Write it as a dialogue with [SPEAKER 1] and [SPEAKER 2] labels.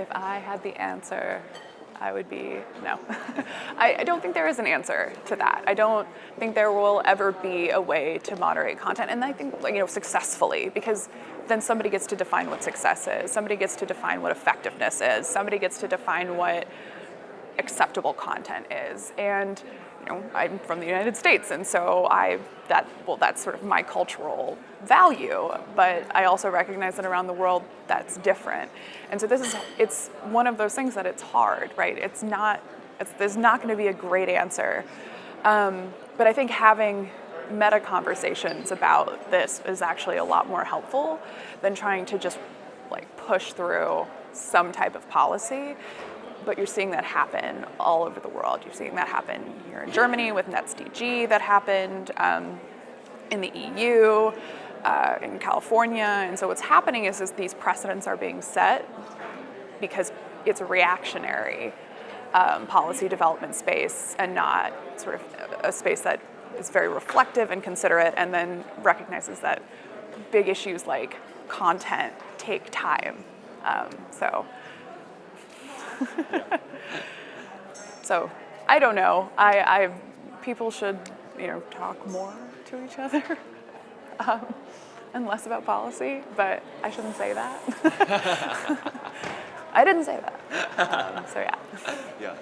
[SPEAKER 1] If I had the answer, I would be, no. I, I, don't think there is an answer to that. I don't think there will ever be a way to moderate content, and I think, you know, successfully, because then somebody gets to define what success is, somebody gets to define what effectiveness is, somebody gets to define what acceptable content is. And you know, I'm from the United States, and so I that well, that's sort of my cultural value. But I also recognize that around the world, that's different. And so this is it's one of those things that it's hard, right? It's not. It's, there's not going to be a great answer. Um, but I think having meta conversations about this is actually a lot more helpful than trying to just like push through some type of policy but you're seeing that happen all over the world. You're seeing that happen here in Germany with NetzDG that happened, um, in the EU, uh, in California. And so what's happening is, is these precedents are being set because it's a reactionary um, policy development space and not sort of a space that is very reflective and considerate and then recognizes that big issues like content take time. Um, so so I don't know. I, I, people should, you know, talk more to each other um, and less about policy, but I shouldn't say that. I didn't say that. Um, so yeah.
[SPEAKER 2] Yeah.